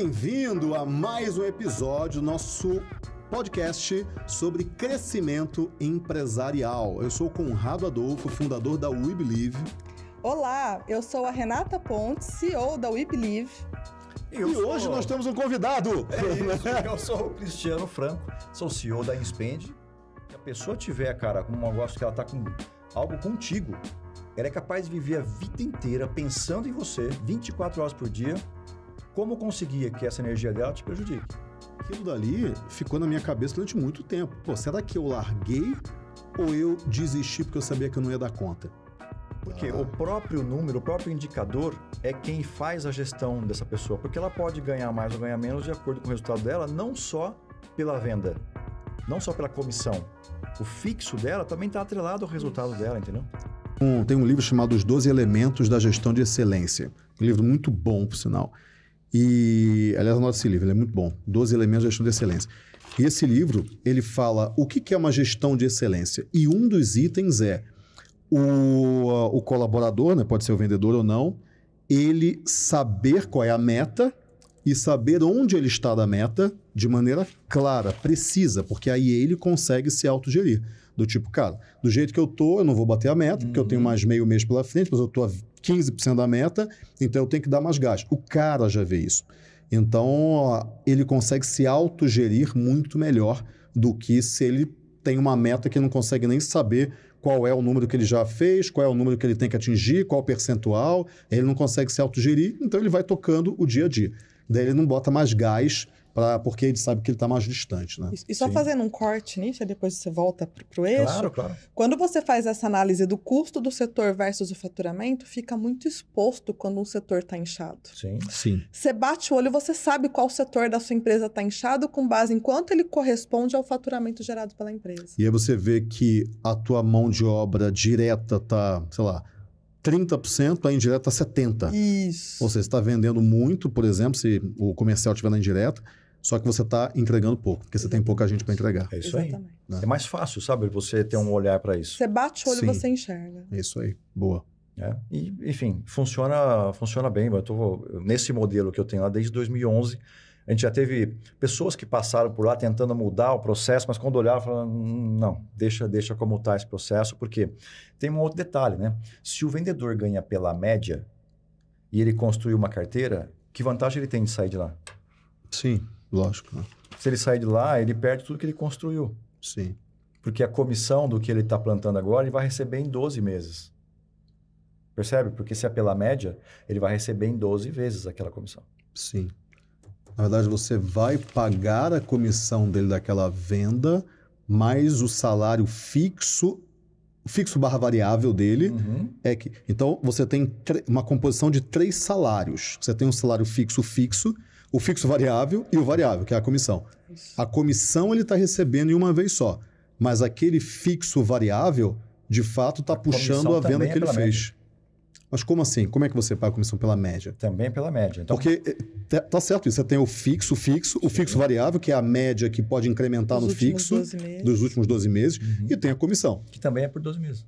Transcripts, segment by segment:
bem-vindo a mais um episódio do nosso podcast sobre crescimento empresarial. Eu sou o Conrado Adolfo, fundador da We Believe. Olá, eu sou a Renata Pontes, CEO da We Believe. E hoje nós temos um convidado. É isso, eu sou o Cristiano Franco, sou CEO da Inspend. Se a pessoa tiver, cara, com um negócio que ela tá com algo contigo, ela é capaz de viver a vida inteira pensando em você, 24 horas por dia, como conseguir que essa energia dela te prejudique. Aquilo dali ficou na minha cabeça durante muito tempo. Pô, será que eu larguei ou eu desisti porque eu sabia que eu não ia dar conta? Porque Ah. o próprio número, o próprio indicador é quem faz a gestão dessa pessoa. Porque ela pode ganhar mais ou ganhar menos de acordo com o resultado dela, não só pela venda, não só pela comissão. O fixo dela também está atrelado ao resultado dela, entendeu? Um- tem um livro chamado Os 12 Elementos da Gestão de Excelência. Um livro muito bom, por sinal. E, aliás, anota esse livro, ele é muito bom. 12 Elementos da Gestão de Excelência. E esse livro, ele fala o que é uma gestão de excelência. E um dos itens é o, o colaborador, né, pode ser o vendedor ou não, ele saber qual é a meta e saber onde ele está da meta de maneira clara, precisa, porque aí ele consegue se autogerir. Do tipo, cara, do jeito que eu tô, eu não vou bater a meta, porque eu tenho mais meio mês pela frente, mas eu tô a 15% da meta, então eu tenho que dar mais gás. O cara já vê isso. Então, ele consegue se autogerir muito melhor do que se ele tem uma meta que não consegue nem saber qual é o número que ele já fez, qual é o número que ele tem que atingir, qual o percentual. Ele não consegue se autogerir, então ele vai tocando o dia a dia. Daí ele não bota mais gás, pra, porque ele sabe que ele está mais distante. Né? E só Sim. fazendo um corte nisso, depois você volta pro, pro eixo. Claro, claro. Quando você faz essa análise do custo do setor versus o faturamento, fica muito exposto quando um setor está inchado. Sim. Sim. Você bate o olho, você sabe qual setor da sua empresa está inchado com base em quanto ele corresponde ao faturamento gerado pela empresa. E aí você vê que a tua mão de obra direta tá, sei lá, 30%, a indireta tá 70%. Isso. Ou seja, você está vendendo muito, por exemplo, se o comercial estiver na indireta, só que você está entregando pouco, porque você tem pouca gente para entregar. É isso aí. Exatamente. É mais fácil, sabe, você ter um olhar para isso. Você bate o olho e você enxerga. É isso aí. Boa. né? E, enfim, funciona, funciona bem. Eu tô nesse modelo que eu tenho lá desde 2011. A gente já teve pessoas que passaram por lá tentando mudar o processo, mas quando olharam, falaram: "Hum, não, deixa, deixa como está esse processo, porque tem um outro detalhe, né? Se o vendedor ganha pela média e ele construiu uma carteira, que vantagem ele tem de sair de lá? Sim, lógico. né? Se ele sair de lá, ele perde tudo que ele construiu. Sim. Porque a comissão do que ele está plantando agora, ele vai receber em 12 meses. Percebe? Porque se é pela média, ele vai receber em 12 vezes aquela comissão. Sim. Na verdade, você vai pagar a comissão dele daquela venda, mais o salário fixo, fixo barra variável dele. É que, então, você tem uma composição de três salários. Você tem um salário fixo fixo, o fixo variável e o variável, que é a comissão. A comissão ele está recebendo em uma vez só, mas aquele fixo variável, de fato, está puxando a venda é que ele pela fez. Mas como assim? Como é que você paga a comissão pela média? Também pela média. Então, Porque eh, tá- tá certo isso. Você tem o fixo, fixo, o fixo variável, que é a média que pode incrementar Dos no fixo 12 meses. dos últimos 12 meses, Uhum. e tem a comissão. que também é por 12 meses.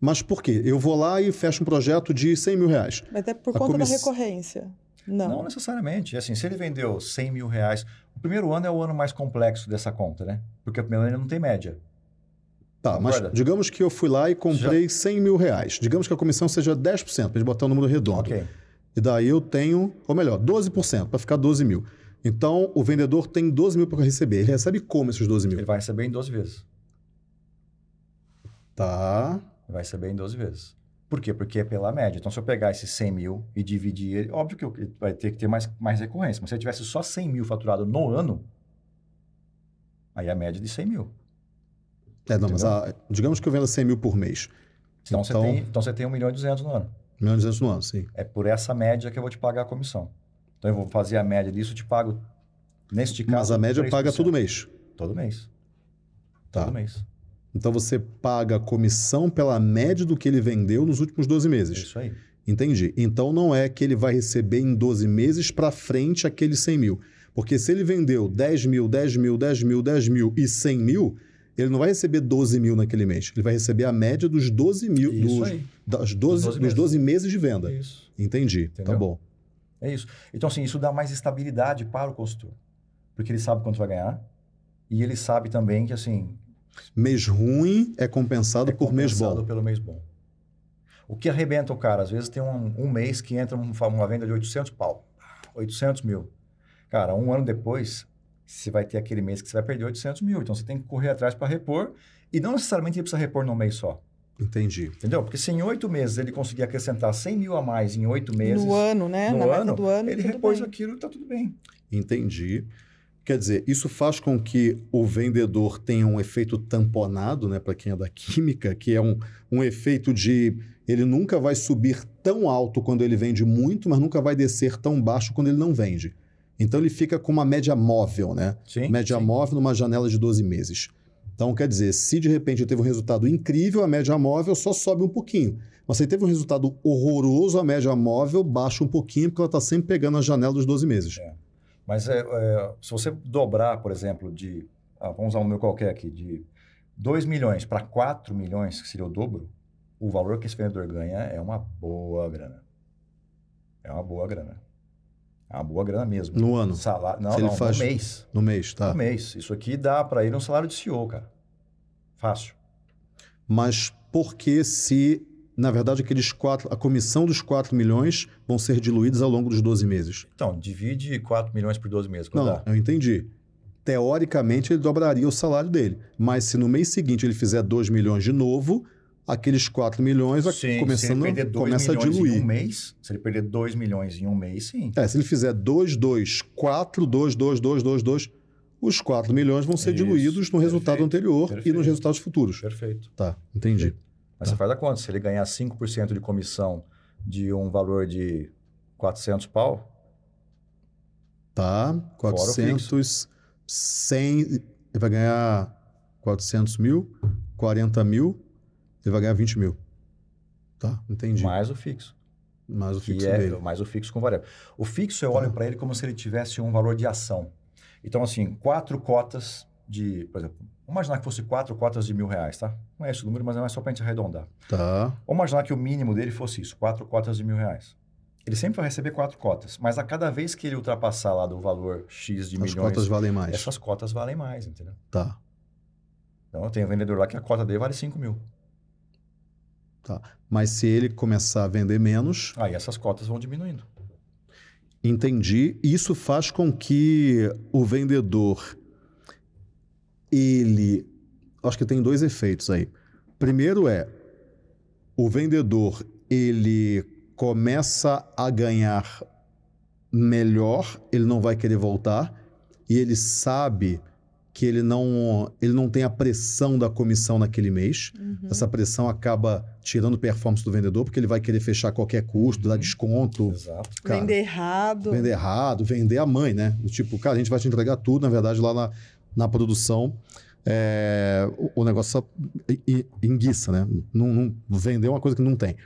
Mas por quê? Eu vou lá e fecho um projeto de 100 mil reais. Mas é por A conta comiss- da recorrência. Não. Não necessariamente. Assim, se ele vendeu 100 mil reais, o primeiro ano é o ano mais complexo dessa conta, né? Porque o primeiro ano ele não tem média. Tá, mas Concorda? digamos que eu fui lá e comprei 100 mil reais. Digamos que a comissão seja 10%, para gente botar um número redondo. Ok. E daí eu tenho, ou melhor, 12%, para ficar 12 mil. Então, o vendedor tem 12 mil para receber. Ele recebe como esses 12 mil? Ele vai receber em 12 vezes. Tá. Ele vai receber em 12 vezes. Por quê? Porque é pela média. Então, se eu pegar esses 100 mil e dividir ele, óbvio que eu- vai ter que ter mais, mais recorrência. Mas se ele tivesse só 100 mil faturado no ano, aí a média é de 100 mil. É, não, mas a- digamos que eu venda 100 mil por mês. Então, Então- você, tem, então você tem 1 milhão e 200 no ano. Milhão e 200 no ano, sim. É por essa média que eu vou te pagar a comissão. Então, eu vou fazer a média disso, eu te pago, neste caso... Mas a média 3%. paga todo mês. Todo mês. Tá. Todo mês. Então você paga a comissão pela média do que ele vendeu nos últimos 12 É meses. isso aí. Entendi. Então não é que ele vai receber em 12 meses para frente aqueles 100 mil. Porque se ele vendeu 10 mil, 10 mil, 10 mil, 10 mil e 100 mil, ele não vai receber 12 mil naquele mês. Ele vai receber a média dos 12 mil, Isso dos, aí. das 12, Dos 12 dos 12 meses de venda. Isso. Entendi. Tá Entendeu? bom. É isso. Então, assim, isso dá mais estabilidade para o consultor. Porque ele sabe quanto vai ganhar e ele sabe também que, assim... Mês ruim é compensado é por mês bom. compensado pelo mês bom. O que arrebenta o cara? Às vezes tem um, um mês que entra uma, venda de 800 pau. 800 mil. Cara, um ano depois, você vai ter aquele mês que você vai perder 800 mil. Então, você tem que correr atrás para repor. E não necessariamente ele precisa repor num mês só. Entendi. Entendeu? Porque se em oito meses ele conseguir acrescentar 100 mil a mais em oito meses... No ano, né? No Na meta ano, do ano, ele repôs bem. aquilo e tá tudo bem. Entendi. Quer dizer, isso faz com que o vendedor tenha um efeito tamponado, né, para quem é da química, que é um, um efeito de ele nunca vai subir tão alto quando ele vende muito, mas nunca vai descer tão baixo quando ele não vende. Então ele fica com uma média móvel, né? Sim. média sim. móvel numa janela de 12 meses. Então, quer dizer, se de repente teve um resultado incrível, a média móvel só sobe um pouquinho. Mas se teve um resultado horroroso, a média móvel baixa um pouquinho, porque ela está sempre pegando a janela dos 12 meses. Mas é, é, se você dobrar, por exemplo, de. ah, vamos usar um número qualquer aqui, de 2 milhões para 4 milhões, que seria o dobro, o valor que esse vendedor ganha é uma boa grana. É uma boa grana. É uma boa grana mesmo. No ano, Salário, não, Se não, faz- no mês. no mês, tá? No mês. Isso aqui dá para ele um salário de CEO, cara. Fácil. Mas por que se, na verdade, aqueles quatro, a comissão dos 4 milhões vão ser diluídos ao longo dos 12 meses? Então, divide 4 milhões por 12 meses. Não, dá? eu entendi. Teoricamente, ele dobraria o salário dele. Mas se no mês seguinte ele fizer 2 milhões de novo, aqueles 4 milhões vai Sim, começando, perder 2 começa a diluir. em um mês, se ele perder 2 milhões em um mês, sim. É, se ele fizer 2, 2, 4, 2, 2, 2, 2, 2, os 4 milhões vão ser Isso, diluídos no resultado perfeito, anterior e perfeito. nos resultados futuros. Perfeito. Tá, entendi. Mas você faz a conta. Se ele ganhar 5% de comissão de um valor de 400 pau, Tá, Fora o 400, 100, ele vai ganhar 400 mil, 40 mil, ele vai ganhar 20 mil. Tá, entendi. mais o fixo. Mais o fixo é dele. mais o fixo com variável. O fixo eu olho para ele como se ele tivesse um valor de ação. Então, assim, quatro cotas de, por exemplo, vamos imaginar que fosse quatro cotas de mil reais, tá? Não é esse o número, mas é só para a gente arredondar. Tá, Vamos imaginar que o mínimo dele fosse isso, quatro cotas de mil reais. Ele sempre vai receber quatro cotas, mas a cada vez que ele ultrapassar lá do valor X de as milhões, cotas valem mais. essas cotas valem mais, entendeu? Tá, Então, eu tenho um vendedor lá que a cota dele vale 5 mil. tá. Mas se ele começar a vender menos, Aí essas cotas vão diminuindo. Entendi. Isso faz com que o vendedor ele acho que tem dois efeitos aí. Primeiro é o vendedor ele começa a ganhar melhor, ele não vai querer voltar e ele sabe que ele não ele não tem a pressão da comissão naquele mês. Uhum. Essa pressão acaba tirando performance do vendedor porque ele vai querer fechar qualquer custo, dar Uhum. desconto, Exato. cara. Vender errado. Vender errado, vender a mãe, né? Do Tipo, cara, a gente vai te entregar tudo, na verdade, lá na, na produção. é, o, o negócio só enguiça, né? Não, não, vender uma coisa que não tem.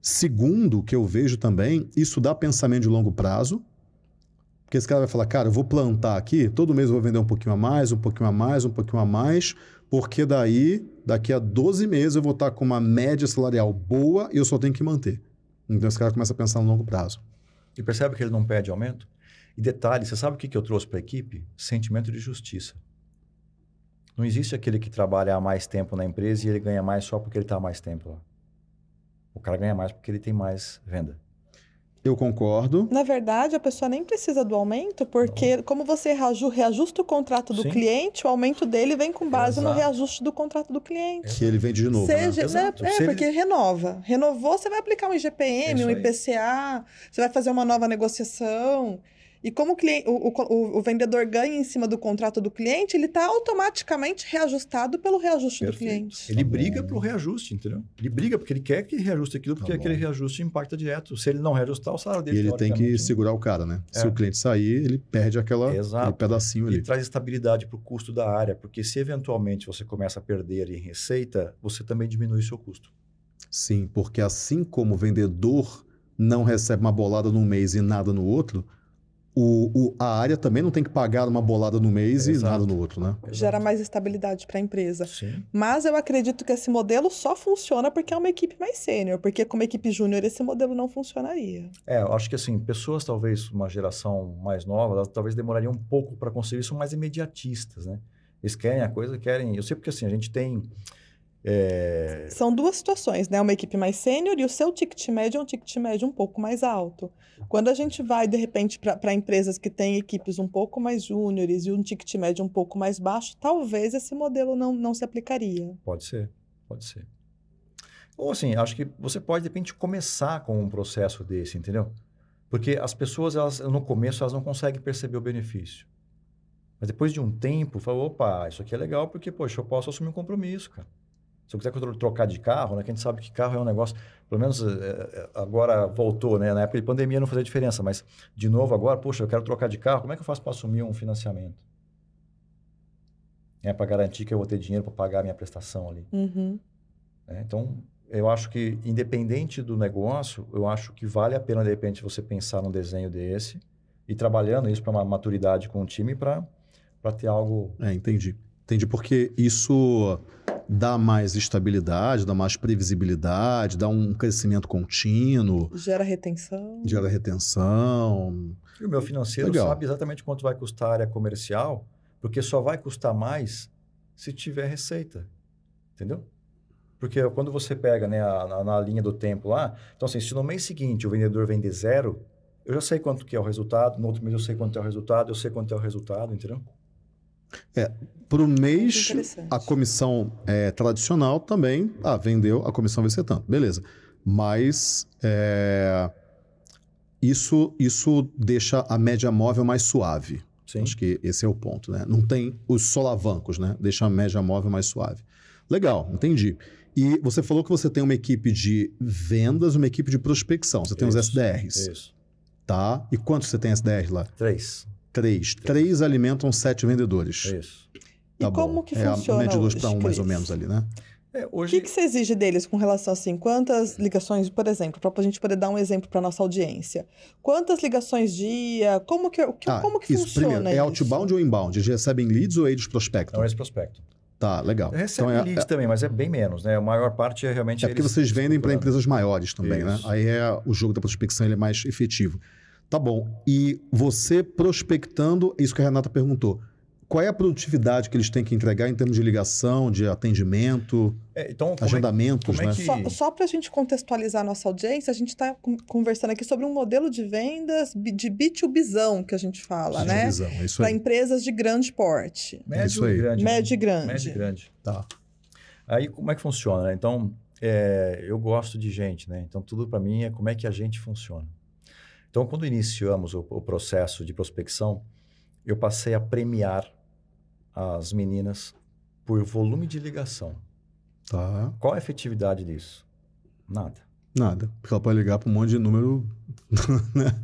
Segundo, que eu vejo também, isso dá pensamento de longo prazo. Porque esse cara vai falar, cara, eu vou plantar aqui, todo mês eu vou vender um pouquinho a mais, um pouquinho a mais, um pouquinho a mais, porque daí, daqui a 12 meses, eu vou estar com uma média salarial boa e eu só tenho que manter. Então esse cara começa a pensar no longo prazo. E percebe que ele não pede aumento? E detalhe, você sabe o que que eu trouxe para a equipe? Sentimento de justiça. Não existe aquele que trabalha há mais tempo na empresa e ele ganha mais só porque ele está há mais tempo lá. O cara ganha mais porque ele tem mais venda. Eu concordo. Na verdade, a pessoa nem precisa do aumento, porque como você reaju- reajusta o contrato do Sim. cliente, o aumento dele vem com base no Exato. reajuste do contrato do cliente. Que ele vende de novo. né? Seja, né? Exato. É, Se ele- porque renova. Renovou, você vai aplicar um IGPM, É um isso aí. IPCA, você vai fazer uma nova negociação. E como o, cliente, o, o- o vendedor ganha em cima do contrato do cliente, ele está automaticamente reajustado pelo reajuste do Perfeito. cliente. Ele Tá briga bom. pro reajuste, entendeu? Ele briga porque ele quer que reajuste aquilo, porque Tá aquele reajuste impacta direto. Se ele não reajustar, o salário E dele ele tem que segurar o cara, né? Se É. o cliente sair, ele perde aquela, Exato. aquele pedacinho E ali. traz estabilidade para o custo da área, porque se eventualmente você começa a perder em receita, você também diminui o seu custo. Sim, porque assim como o vendedor não recebe uma bolada num mês e nada no outro, o, o- a área também não tem que pagar uma bolada no mês e Exato. nada no outro, né? Gera mais estabilidade para a empresa. Sim. Mas eu acredito que esse modelo só funciona porque é uma equipe mais sênior, porque como equipe júnior esse modelo não funcionaria. É, eu acho que assim, pessoas talvez, uma geração mais nova, elas talvez demorariam um pouco para conseguir isso, mais imediatistas, né? Eles querem a coisa, querem. Eu sei porque assim, a gente tem. É, São duas situações, né? Uma equipe mais sênior e o seu ticket médio é um ticket médio um pouco mais alto. Quando a gente vai, de repente, para empresas que têm equipes um pouco mais júniores e um ticket médio um pouco mais baixo, talvez esse modelo não, não se aplicaria. Pode ser, pode ser. Ou assim, acho que você pode, de repente, começar com um processo desse, entendeu? Porque as pessoas, elas, no começo, elas não conseguem perceber o benefício. Mas depois de um tempo, fala, opa, isso aqui é legal porque, poxa, eu posso assumir um compromisso, cara. Se eu quiser tro- trocar de carro, né? Que a gente sabe que carro é um negócio, pelo menos eh, eh, agora voltou, né? Na época de pandemia não fazia diferença, mas de novo agora, poxa, eu quero trocar de carro, como é que eu faço para assumir um financiamento? É para garantir que eu vou ter dinheiro para pagar a minha prestação ali. Uhum. né? Então, eu acho que, independente do negócio, eu acho que vale a pena, de repente, você pensar num desenho desse e trabalhando isso para uma maturidade com o time para ter algo. É, entendi. Entendi, porque isso dá mais estabilidade, dá mais previsibilidade, dá um crescimento contínuo, Gera retenção. gera retenção. E o meu financeiro Legal. sabe exatamente quanto vai custar a área comercial, porque só vai custar mais se tiver receita. Entendeu? Porque quando você pega né, a- na, na linha do tempo lá, então assim, se no mês seguinte o vendedor vender zero, eu já sei quanto que é o resultado, no outro mês eu sei quanto é o resultado, eu sei quanto é o resultado, entendeu? Para o mês, a comissão é, tradicional também, ah, vendeu, a comissão vai ser tanto, beleza. Mas é, isso, isso deixa a média móvel mais suave. Sim. Acho que esse é o ponto, né? Não tem os solavancos, né? Deixa a média móvel mais suave. Legal, entendi. E você falou que você tem uma equipe de vendas, uma equipe de prospecção. Você tem os Isso, SDRs, Isso. tá? E quantos você tem SDRs lá? Três. Três. Três alimentam sete vendedores. Isso. E Tá como bom. que é funciona a média de dois para um, mais ou menos ali, né? É, O hoje, que, que você exige deles com relação assim? Quantas ligações, por exemplo, para a gente poder dar um exemplo para nossa audiência? Quantas ligações dia? Como que, que- Ah, como que isso, funciona primeiro, é isso? outbound ou inbound? Eles recebem leads ou eles prospectam? não é esse prospecto. Tá, legal. Recebe Então é, leads também, mas é bem menos, né? A maior parte é realmente É porque eles vocês vendem para empresas maiores também, né? Isso. Aí é o jogo da prospecção ele é mais efetivo. Tá bom. E você prospectando, isso que a Renata perguntou. Qual é a produtividade que eles têm que entregar em termos de ligação, de atendimento, É, então, como é, agendamentos, como é né? que- Só, só para a gente contextualizar a nossa audiência, a gente está conversando aqui sobre um modelo de vendas de B2Bizão, que a gente fala, De né? é isso Para empresas de grande porte. médio Isso aí. grande. Médio e grande. Médio e grande. Tá. Aí, como é que funciona? né? Então, é, eu gosto de gente, né? Então, tudo para mim é como é que a gente funciona. Então, quando iniciamos o, o processo de prospecção, eu passei a premiar as meninas por volume de ligação. Tá. Qual a efetividade disso? Nada. Nada. Porque ela pode ligar para um monte de número. né?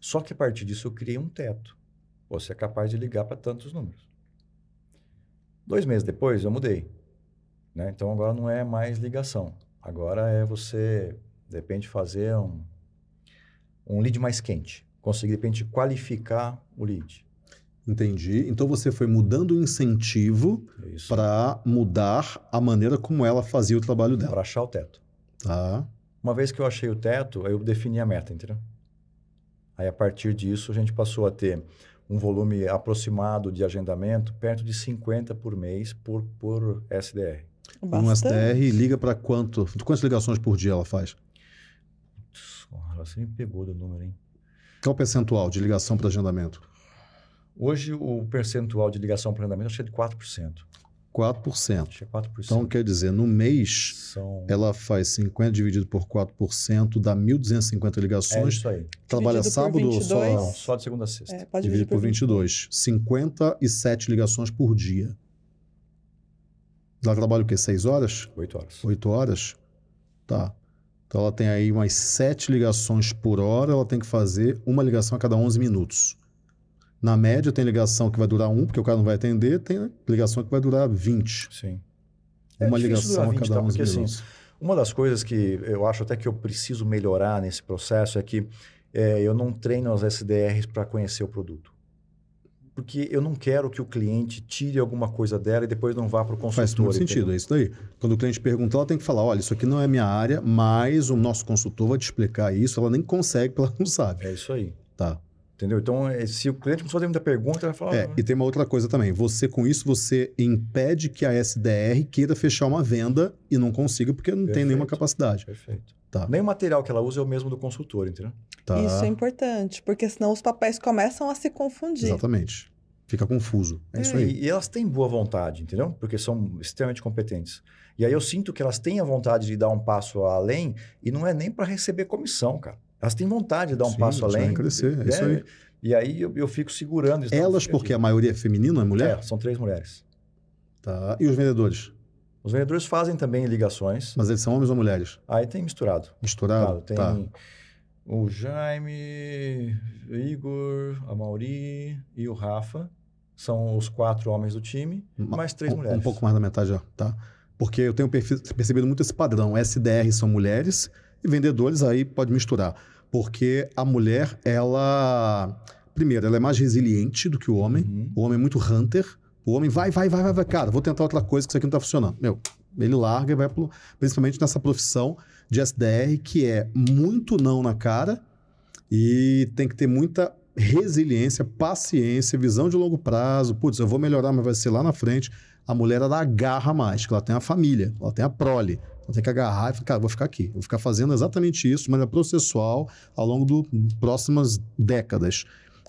Só que a partir disso eu criei um teto. Você é capaz de ligar para tantos números. Dois meses depois eu mudei. né? Então agora não é mais ligação. Agora é você, de repente, fazer um, um lead mais quente. Conseguir, de repente, qualificar o lead. Entendi. Então você foi mudando o incentivo para mudar a maneira como ela fazia o trabalho dela. Para achar o teto. Tá. Uma vez que eu achei o teto, aí eu defini a meta, entendeu? Aí a partir disso a gente passou a ter um volume aproximado de agendamento perto de 50 por mês por, por SDR. Um Bastante. SDR liga para quanto? Quantas ligações por dia ela faz? Porra, Você me pegou do número, hein? Qual é o percentual de ligação para agendamento? Hoje o percentual de ligação para agendamento acho que é de 4%. 4%. Acho que é 4%. Então, quer dizer, no mês, São... ela faz 50 dividido por 4%, dá 1.250 É ligações. isso aí. Trabalha Dividido por sábado ou 22. só Não, só de segunda a sexta. É, pode dividido dividir por 22? 57 ligações por dia. Ela trabalha o quê? 6 horas? 8 horas. 8 horas? Tá. Então ela tem aí umas 7 ligações por hora, ela tem que fazer uma ligação a cada 11 minutos. Na média, tem ligação que vai durar um, porque o cara não vai atender, tem ligação que vai durar 20. Sim. É Uma difícil ligação durar a 20, cada tá? 11 Porque, assim, minutos. Uma das coisas que eu acho até que eu preciso melhorar nesse processo é que é, eu não treino as SDRs para conhecer o produto. Porque eu não quero que o cliente tire alguma coisa dela e depois não vá para o consultor. Faz muito entendeu? sentido, é isso daí. Quando o cliente pergunta, ela tem que falar: olha, isso aqui não é minha área, mas o nosso consultor vai te explicar isso. Ela nem consegue, porque ela não sabe. É isso aí. Tá. Entendeu? Então, é, se o cliente começar a fazer muita pergunta, ele vai falar. É, "Ah, e tem uma outra coisa também. Você, com isso, você impede que a SDR queira fechar uma venda e não consiga, porque não tem Perfeito. nenhuma capacidade. Perfeito. Tá. Nem o material que ela usa é o mesmo do consultor, entendeu? Tá. Isso é importante, porque senão os papéis começam a se confundir. Exatamente. Fica confuso. É, isso aí. E, elas têm boa vontade, entendeu? Porque são extremamente competentes. E aí eu sinto que elas têm a vontade de dar um passo além e não é nem para receber comissão, cara. Elas têm vontade de dar um Sim, passo elas além. querem crescer, é né? isso aí. E aí eu, eu fico segurando isso. Elas, porque a maioria é feminina, é mulher? É, são três mulheres. Tá. E os vendedores? Os vendedores fazem também ligações. Mas eles são homens ou mulheres? Aí tem misturado. Misturado? Claro, tem Tá. O Jaime, o Igor, a Mauri e o Rafa. São os quatro homens do time, Ma- mais três um, mulheres. Um pouco mais da metade já, tá? Porque eu tenho percebido muito esse padrão. SDR são mulheres e vendedores aí pode misturar. Porque a mulher, ela... Primeiro, ela é mais resiliente do que o homem. Uhum. O homem é muito hunter. O homem vai, vai, vai, vai, vai. Cara, vou tentar outra coisa que isso aqui não tá funcionando. Meu, ele larga e vai pro... Principalmente nessa profissão de SDR, que é muito não na cara e tem que ter muita resiliência, paciência, visão de longo prazo. Putz, eu vou melhorar, mas vai ser lá na frente. A mulher, ela agarra mais, que ela tem a família, ela tem a prole. Ela tem que agarrar e cara, vou ficar aqui. Vou ficar fazendo exatamente isso de maneira processual ao longo das próximas décadas.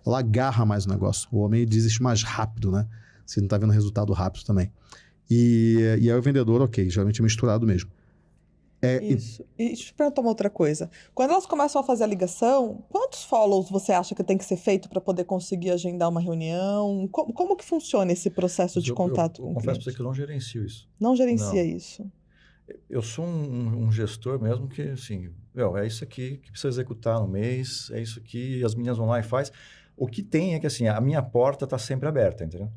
Ela agarra mais o negócio. O homem desiste mais rápido, né? Você não está vendo resultado rápido também. E, e aí o vendedor, ok, geralmente é misturado mesmo. É, e- Isso. E deixa eu te perguntar uma outra coisa. Quando elas começam a fazer a ligação, quantos follows você acha que tem que ser feito para poder conseguir agendar uma reunião? Como, como que funciona esse processo de Eu- contato eu, com eu o confesso para você que eu não gerencio isso. Não gerencia Não. isso. Eu sou um, um gestor mesmo que, assim, meu, é isso aqui que precisa executar no mês, é isso que as meninas vão lá e faz. O que tem é que, assim, a minha porta está sempre aberta, entendeu?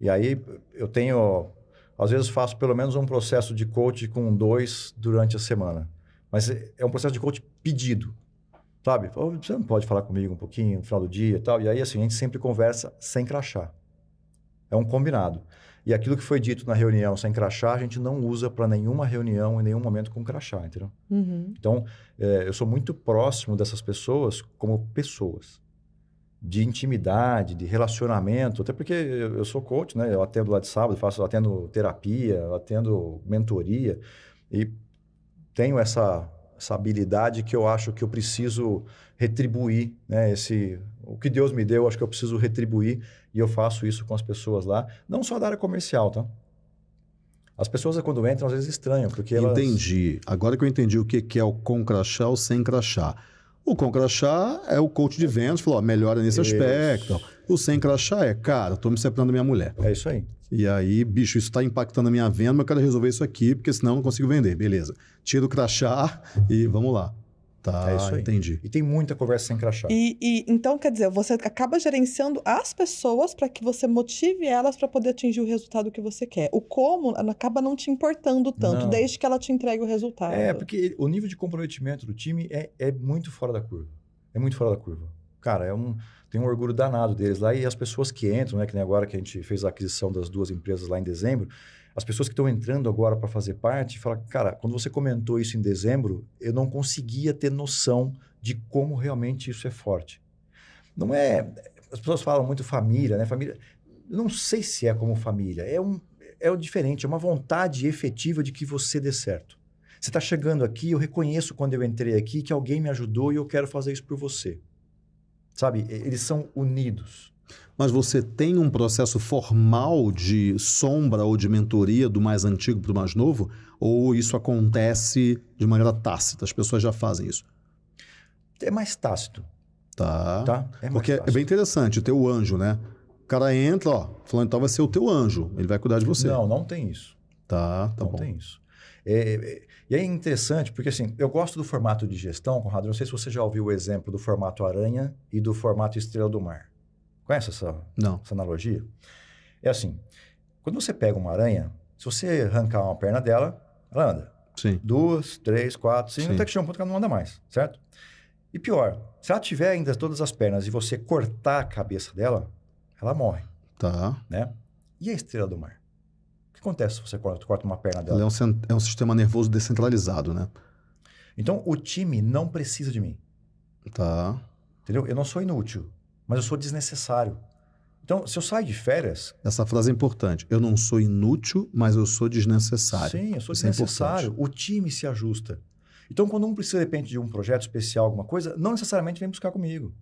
E aí eu tenho, às vezes faço pelo menos um processo de coach com dois durante a semana. Mas é é um processo de coach pedido, sabe? Você não pode falar comigo um pouquinho no final do dia e tal. E aí, assim, a gente sempre conversa sem crachá. É um combinado. E aquilo que foi dito na reunião sem crachá, a gente não usa para nenhuma reunião, em nenhum momento com crachá, entendeu? Uhum. Então, é, eu sou muito próximo dessas pessoas como pessoas. De intimidade, de relacionamento. Até porque eu eu sou coach, né? Eu atendo lá de sábado, faço, atendo terapia, atendo mentoria. E tenho essa, essa habilidade que eu acho que eu preciso retribuir, né? Esse, o que Deus me deu, eu acho que eu preciso retribuir. E eu faço isso com as pessoas lá. Não só da área comercial, tá? As pessoas, quando entram, às vezes estranham, porque elas... Entendi. Agora que eu entendi o que é o com crachá ou sem crachá. O com crachá é o coach de vendas, falou, ó, melhora nesse Isso. aspecto. O sem crachá é, cara, tô me separando da minha mulher. É isso aí. E aí, bicho, isso está impactando a minha venda, mas eu quero resolver isso aqui, porque senão eu não consigo vender. Beleza. Tira o crachá e vamos lá. Tá, É isso aí. entendi. E tem muita conversa sem crachá. E, e, então, quer dizer, você acaba gerenciando as pessoas para que você motive elas para poder atingir o resultado que você quer. O como acaba não te importando tanto, Não. desde que ela te entregue o resultado. É, porque o nível de comprometimento do time é, é muito fora da curva. É muito fora da curva. Cara, é um, tem um orgulho danado deles lá e as pessoas que entram, né, que nem agora que a gente fez a aquisição das duas empresas lá em dezembro, as pessoas que estão entrando agora para fazer parte, falam, cara, quando você comentou isso em dezembro, eu não conseguia ter noção de como realmente isso é forte. Não é, as pessoas falam muito família, né? Família, não sei se é como família, é um é o diferente, é uma vontade efetiva de que você dê certo. Você está chegando aqui, eu reconheço quando eu entrei aqui que alguém me ajudou e eu quero fazer isso por você. Sabe? Eles são unidos. Mas você tem um processo formal de sombra ou de mentoria do mais antigo para o mais novo? Ou isso acontece de maneira tácita? As pessoas já fazem isso? É mais tácito, Tá. tá? É Porque é tácito. bem interessante ter o anjo, né? O cara entra, ó, falando então vai ser o teu anjo. Ele vai cuidar de você. Não, não tem isso. Tá, tá não bom. tem isso. É, é, e é interessante, porque assim, eu gosto do formato de gestão, Conrado. Não sei se você já ouviu o exemplo do formato aranha e do formato estrela do mar. Conhece essa, Não. essa analogia? É assim, quando você pega uma aranha, se você arrancar uma perna dela, ela anda. Sim. Duas, três, quatro, cinco, Sim. até que chega um ponto que ela não anda mais, certo? E pior, se ela tiver ainda todas as pernas e você cortar a cabeça dela, ela morre, Tá. né? E a estrela do mar? O que acontece se você corta, corta uma perna dela? é um, é um sistema nervoso descentralizado, né? Então, o time não precisa de mim, Tá. entendeu? Eu não sou inútil, mas eu sou desnecessário. Então, se eu saio de férias, Essa frase é importante. Eu não sou inútil, mas eu sou desnecessário. sim, eu sou Isso é desnecessário. o time se ajusta. Então, quando um precisa, de repente, de um projeto especial, alguma coisa, não necessariamente vem buscar comigo.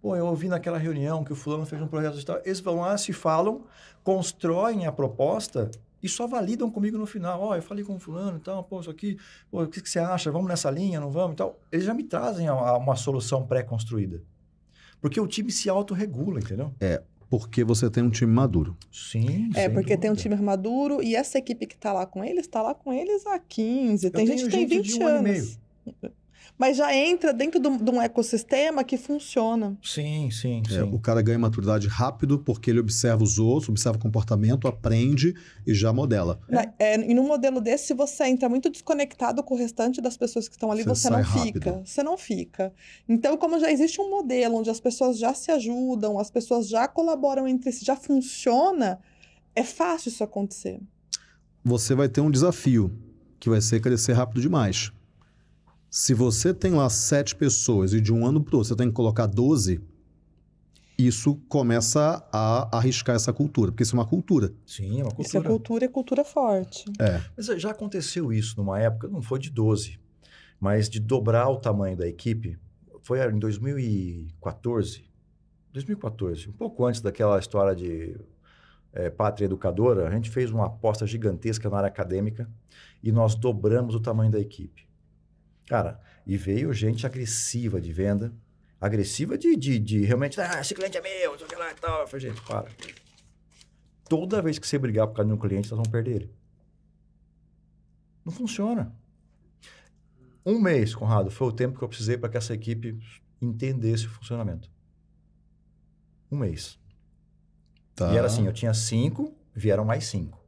Pô, eu ouvi naquela reunião que o fulano fez um projeto e tal. Eles vão lá, se falam, constroem a proposta e só validam comigo no final. Ó, eu falei com o fulano e tal, pô, isso aqui, pô, o que, que você acha? Vamos nessa linha, não vamos e tal. Eles já me trazem a- a uma solução pré-construída. Porque o time se autorregula, entendeu? Porque você tem um time maduro. Sim, É, porque tem um dúvida. time maduro e essa equipe que tá lá com eles, tá lá com eles há 15. Tem tenho gente que tem gente de 20 um ano e anos. Mas já entra dentro de um ecossistema que funciona. Sim, sim, É, sim. o cara ganha maturidade rápido porque ele observa os outros, observa o comportamento, aprende e já modela. Na- é, e num modelo desse, se você entra muito desconectado com o restante das pessoas que estão ali, Você você, não fica. rápido. Você não fica. Então, como já existe um modelo onde as pessoas já se ajudam, as pessoas já colaboram entre si, já funciona, é fácil isso acontecer. Você vai ter um desafio, que vai ser crescer rápido demais. Se você tem lá sete pessoas e de um ano para outro você tem que colocar 12, isso começa a arriscar essa cultura, porque isso é uma cultura. Sim, é uma Isso é cultura. cultura e cultura forte. Mas já aconteceu isso numa época, não foi de 12, mas de dobrar o tamanho da equipe. Foi em 2014. 2014, um pouco antes daquela história de eh, pátria educadora, a gente fez uma aposta gigantesca na área acadêmica e nós dobramos o tamanho da equipe. Cara, e veio gente agressiva de venda, agressiva de, de, de realmente, ah, esse cliente é meu, sei lá e tal. Eu falei, gente, para. Toda vez que você brigar por causa de um cliente, nós vamos perder ele. Não funciona. Um mês, Conrado, foi o tempo que eu precisei para que essa equipe entendesse o funcionamento. Um mês. Tá? E era assim, eu tinha cinco, vieram mais cinco.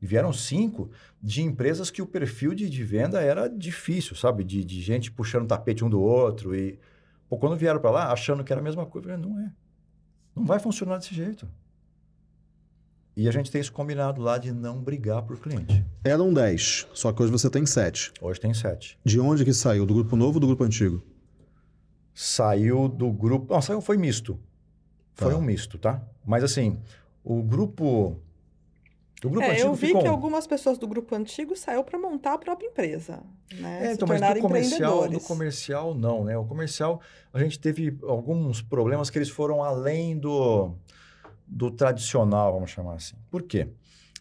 E vieram cinco de empresas que o perfil de, de venda era difícil, sabe? De, de gente puxando o tapete um do outro. E pô, quando vieram para lá, achando que era a mesma coisa, falei, não é. Não vai funcionar desse jeito. E a gente tem isso combinado lá de não brigar por cliente. Eram 10, só que hoje você tem 7. Hoje tem sete. De onde que saiu? Do grupo novo ou do grupo antigo? Saiu do grupo. Não, saiu, foi misto. Foi Tá. um misto, tá? Mas assim, o grupo. O grupo É, antigo eu vi ficou que um. algumas pessoas do grupo antigo saiu para montar a própria empresa, né? É, então, mas do comercial, do comercial não, né? O comercial, a gente teve alguns problemas que eles foram além do, do tradicional, vamos chamar assim. Por quê?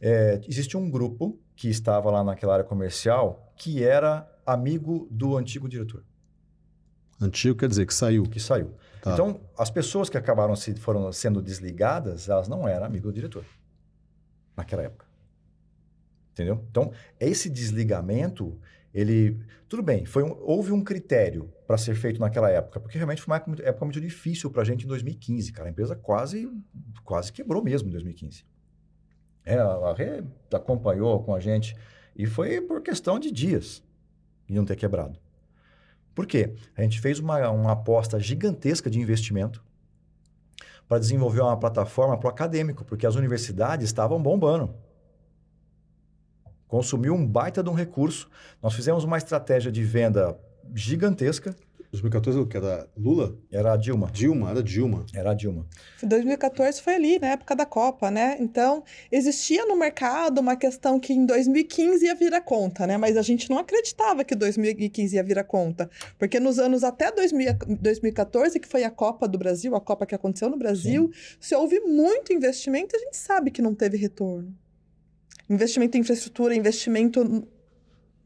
É, existe um grupo que estava lá naquela área comercial que era amigo do antigo diretor, Antigo quer dizer que saiu. que saiu. Tá. Então, as pessoas que acabaram se, foram sendo desligadas, elas não eram amigo do diretor naquela época. Entendeu? Então, esse desligamento, ele. Tudo bem, foi um- houve um critério para ser feito naquela época, porque realmente foi uma época muito, difícil para a gente em 2015, cara. A empresa quase, quase quebrou mesmo em 2015. É, a acompanhou com a gente e foi por questão de dias de não ter quebrado. Por quê? A gente fez uma, uma aposta gigantesca de investimento para desenvolver uma plataforma para o acadêmico, porque as universidades estavam bombando. Consumiu um baita de um recurso. Nós fizemos uma estratégia de venda gigantesca. 2014 o que era Lula? Era a Dilma. Dilma, era Dilma. Era a Dilma. 2014 foi ali, na época da Copa, né? Então, existia no mercado uma questão que em 2015 ia vir a conta, né? Mas a gente não acreditava que 2015 ia vir a conta. Porque nos anos até 2000 2014, que foi a Copa do Brasil, a Copa que aconteceu no Brasil, se houve muito investimento, a gente sabe que não teve retorno. Investimento em infraestrutura, investimento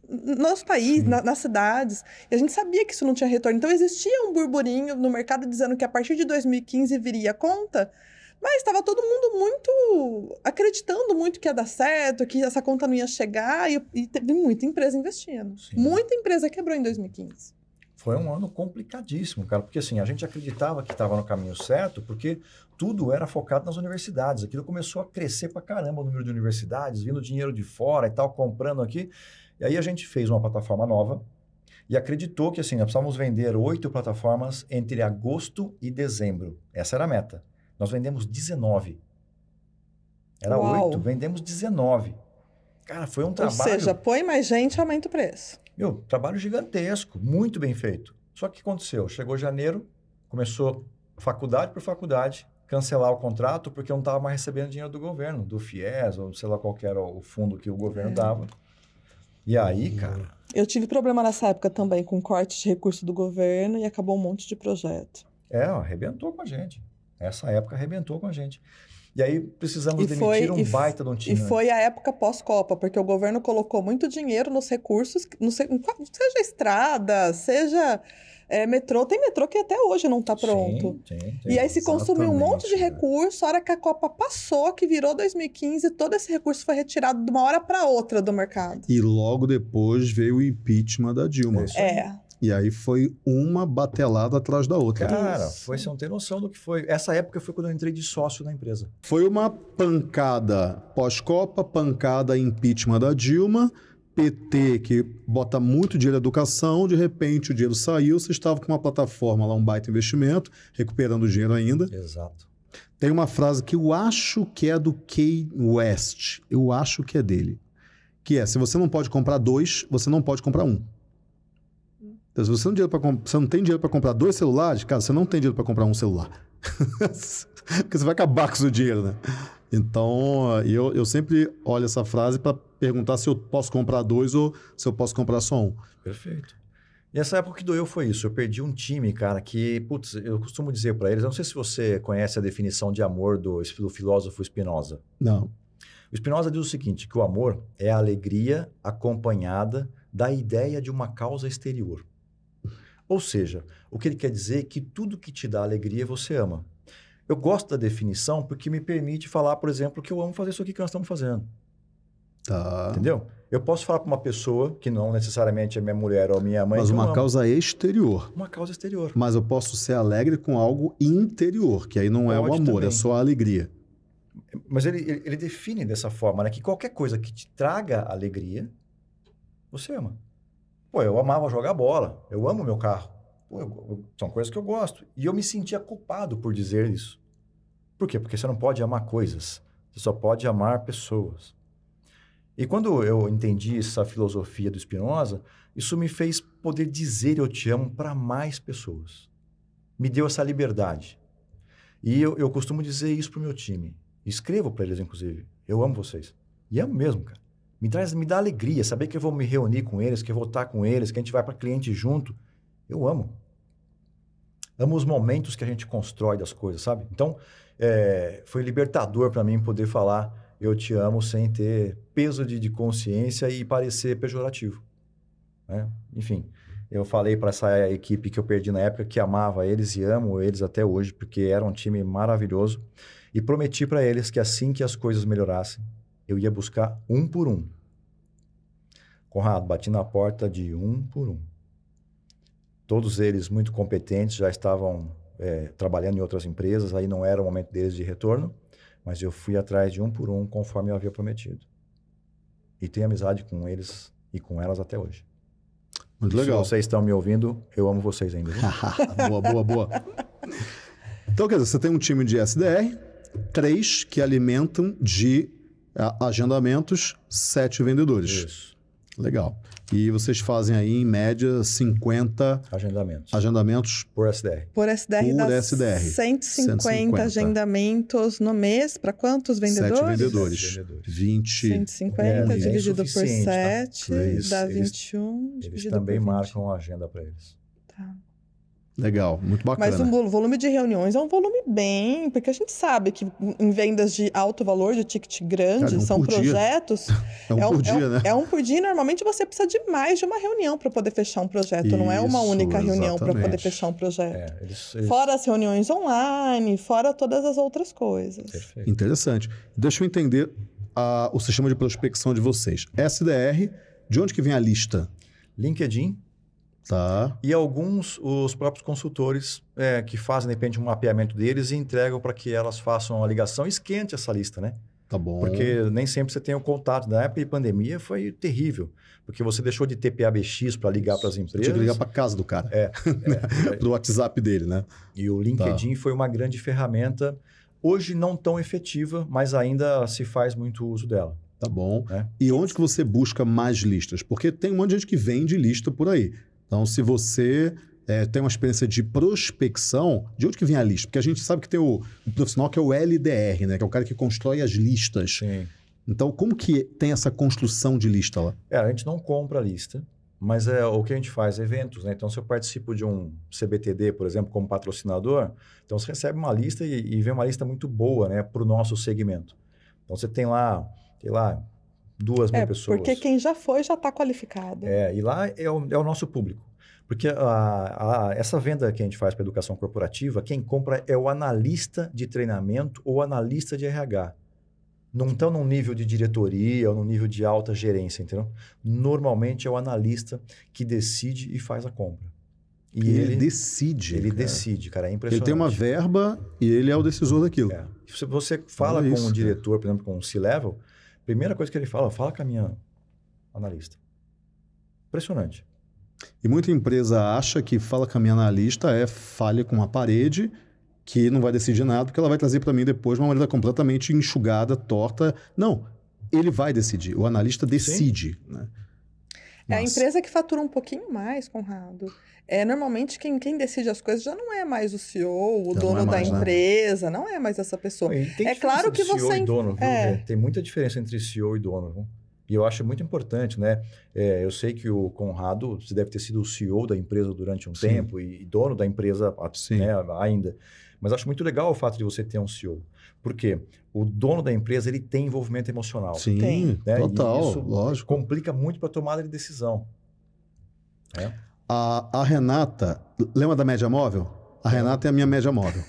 n- n- nos países, Sim. na- nas cidades. E a gente sabia que isso não tinha retorno. Então, existia um burburinho no mercado dizendo que a partir de 2015 viria a conta, mas estava todo mundo muito acreditando muito que ia dar certo, que essa conta não ia chegar, e, e teve muita empresa investindo. Sim. Muita empresa quebrou em 2015. Foi um ano complicadíssimo, cara, porque assim, a gente acreditava que estava no caminho certo, porque tudo era focado nas universidades. Aquilo começou a crescer pra caramba o número de universidades, vindo dinheiro de fora e tal, comprando aqui. E aí a gente fez uma plataforma nova e acreditou que assim, nós precisávamos vender oito plataformas entre agosto e dezembro. Essa era a meta. Nós vendemos 19. Era oito, vendemos 19. Cara, foi um Ou trabalho. seja, põe mais gente, aumenta o preço. Meu, trabalho gigantesco, muito bem feito. Só que o que aconteceu? Chegou janeiro, começou faculdade por faculdade, cancelar o contrato porque eu não estava mais recebendo dinheiro do governo, do FIES, ou sei lá qual era o fundo que o governo É. dava. E aí, cara, Eu tive problema nessa época também com corte de recurso do governo e acabou um monte de projeto. é, ó, arrebentou com a gente. Essa época arrebentou com a gente. E aí precisamos E demitir foi- um e baita de um E time. né? foi a época pós-Copa, porque o governo colocou muito dinheiro nos recursos, no seja estrada, seja é, metrô. Tem metrô que até hoje não está pronto. Sim, sim, sim. E aí se consumiu um monte de né? recurso, a hora que a Copa passou, que virou 2015, todo esse recurso foi retirado de uma hora para outra do mercado. E logo depois veio o impeachment da Dilma. É. É, E aí foi uma batelada atrás da outra. Cara, Isso. foi, você não tem noção do que foi. Essa época foi quando eu entrei de sócio na empresa. Foi uma pancada pós-Copa, pancada impeachment da Dilma, PT que bota muito dinheiro na educação, de repente o dinheiro saiu, você estava com uma plataforma lá, um baita investimento, recuperando o dinheiro ainda. Exato. Tem uma frase que eu acho que é do Key West, eu acho que é dele, que é, se você não pode comprar dois, você não pode comprar um. Então, se você não, você não tem dinheiro para comprar dois celulares, cara, você não tem dinheiro para comprar um celular. Porque você vai acabar com o seu dinheiro, né? Então, eu, eu sempre olho essa frase para perguntar se eu posso comprar dois ou se eu posso comprar só um. Perfeito. E essa época que doeu foi isso. Eu perdi um time, cara, que, putz, eu costumo dizer para eles, eu não sei se você conhece a definição de amor do, do filósofo Spinoza. Não. O Spinoza diz o seguinte, que o amor é a alegria acompanhada da ideia de uma causa exterior. Ou seja, o que ele quer dizer é que tudo que te dá alegria você ama. Eu gosto da definição porque me permite falar, por exemplo, que eu amo fazer isso aqui que nós estamos fazendo. Tá. Entendeu? Eu posso falar para uma pessoa, que não necessariamente é minha mulher ou minha mãe, Mas uma causa exterior. Uma causa exterior. Mas eu posso ser alegre com algo interior, que aí não é o Pode amor, é também. só a alegria. Mas ele, ele, ele define dessa forma, né? Que qualquer coisa que te traga alegria, você ama. Pô, eu amava jogar bola. Eu amo meu carro. Pô, eu- eu- são coisas que eu gosto. E eu me sentia culpado por dizer isso. Por quê? Porque você não pode amar coisas. Você só pode amar pessoas. E quando eu entendi essa filosofia do Spinoza, isso me fez poder dizer eu te amo para mais pessoas. Me deu essa liberdade. E eu, eu costumo dizer isso pro meu time. Escrevo para eles, inclusive. Eu amo vocês. E amo mesmo, cara. Me, traz, me dá alegria saber que eu vou me reunir com eles, que eu vou estar com eles, que a gente vai para cliente junto. Eu amo. Amo os momentos que a gente constrói das coisas, sabe? Então, é, foi libertador para mim poder falar eu te amo sem ter peso de, de consciência e parecer pejorativo. né? Enfim, eu falei para essa equipe que eu perdi na época que amava eles e amo eles até hoje, porque era um time maravilhoso. E prometi para eles que assim que as coisas melhorassem, eu ia buscar um por um. Conrado, bati na porta de um por um. Todos eles muito competentes, já estavam é, trabalhando em outras empresas, aí não era o momento deles de retorno, mas eu fui atrás de um por um, conforme eu havia prometido. E tenho amizade com eles e com elas até hoje. Muito legal. Se vocês estão me ouvindo, eu amo vocês ainda. boa, boa, boa. Então, quer dizer, você tem um time de SDR, três que alimentam de a- agendamentos, sete vendedores. Isso. Legal. E vocês fazem aí, em média, 50 Agendamentos. agendamentos Por SDR. Por SDR Por dá SDR. 150, 150. agendamentos no mês. Para quantos vendedores? Sete vendedores. Sete vendedores. 20. 150 É, é dividido por insuficiente, tá? 7 Eles- dá eles- 21 Eles também por 20. marcam a agenda para eles. Tá. Legal, muito bacana. Mas o vo- volume de reuniões é um volume bem, porque a gente sabe que em vendas de alto valor, de ticket grande, Cara, um são por dia. projetos. É um por é dia, um, né? É um por dia, e normalmente você precisa de mais de uma reunião para poder fechar um projeto. não é uma Isso, única reunião para poder exatamente. fechar um projeto. É, eles, eles... Fora as reuniões online, fora todas as outras coisas. Perfeito. Interessante. Deixa eu entender a- o sistema de prospecção de vocês. SDR, de onde que vem a lista? LinkedIn Tá. e alguns, os próprios consultores é, que fazem, de repente, um mapeamento deles e entregam para que elas façam a ligação e esquente essa lista, né? Tá bom. Porque nem sempre você tem o contato. Na época de pandemia foi terrível, porque você deixou de ter PABX para ligar para as empresas. Tinha que ligar para casa do cara. É. é. Pro WhatsApp dele, né? E o LinkedIn tá. foi uma grande ferramenta, hoje não tão efetiva, mas ainda se faz muito uso dela. Tá bom. É. E onde que você busca mais listas? Porque tem um monte de gente que vende lista por aí. Então, se você é, tem uma experiência de prospecção, de onde que vem a lista? Porque a gente sabe que tem o, o profissional que é o LDR, né? Que é o cara que constrói as listas. Sim. Então, como que tem essa construção de lista lá? É, a gente não compra a lista, mas é o que a gente faz, eventos, né? Então, se eu participo de um CBTD, por exemplo, como patrocinador, então você recebe uma lista e, e vem uma lista muito boa, né? Para o nosso segmento. Então, você tem lá, sei lá, duas mil é, pessoas. Porque quem já foi já está qualificado. É, e lá é o, é o nosso público. Porque a, a, essa venda que a gente faz para educação corporativa, quem compra é o analista de treinamento ou analista de RH. Não estão num nível de diretoria ou num nível de alta gerência, entendeu? Normalmente é o analista que decide e faz a compra. E ele, ele decide. Ele cara. decide, cara. É impressionante. Ele tem uma verba e ele é o decisor daquilo. É. Se você fala com um diretor, por exemplo, com um C-level, primeira coisa que ele fala, fala com a minha analista. Impressionante. E muita empresa acha que fala com a minha analista é falha com a parede, que não vai decidir nada, porque ela vai trazer para mim depois uma maneira completamente enxugada, torta. Não, ele vai decidir. O analista decide. Né? É a empresa que fatura um pouquinho mais, Conrado. É, normalmente quem, quem decide as coisas já não é mais o CEO, o já dono é mais, da né? empresa, né? não é mais essa pessoa. é claro que CEO você. E dono, é. Tem muita diferença entre CEO e dono. Viu? E eu acho muito importante, né? É, eu sei que o Conrado, você deve ter sido o CEO da empresa durante um Sim. tempo e, dono da empresa né, ainda. Mas acho muito legal o fato de você ter um CEO. Porque o dono da empresa ele tem envolvimento emocional. Sim, tem, né? total, isso lógico. complica muito para a tomada de decisão. É. A, a Renata, lembra da média móvel? A Renata é a minha média móvel.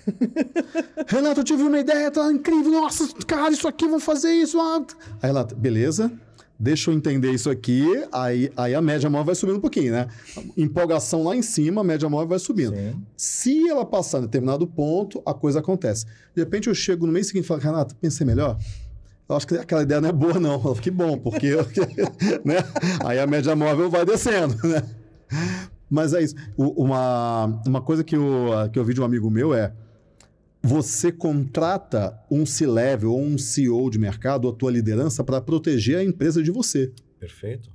Renata, eu tive uma ideia, tá incrível. Nossa, cara, isso aqui, vamos fazer isso. Ah. A Renata, beleza deixa eu entender isso aqui, aí, aí a média móvel vai subindo um pouquinho, né? Empolgação lá em cima, a média móvel vai subindo. Sim. Se ela passar em determinado ponto, a coisa acontece. De repente eu chego no mês seguinte e falo, Renata, pensei melhor? Eu acho que aquela ideia não é boa, não. Eu que bom, porque né? aí a média móvel vai descendo, né? Mas é isso. Uma, uma coisa que eu, que eu vi de um amigo meu é você contrata um C-level ou um CEO de mercado, a tua liderança, para proteger a empresa de você. Perfeito.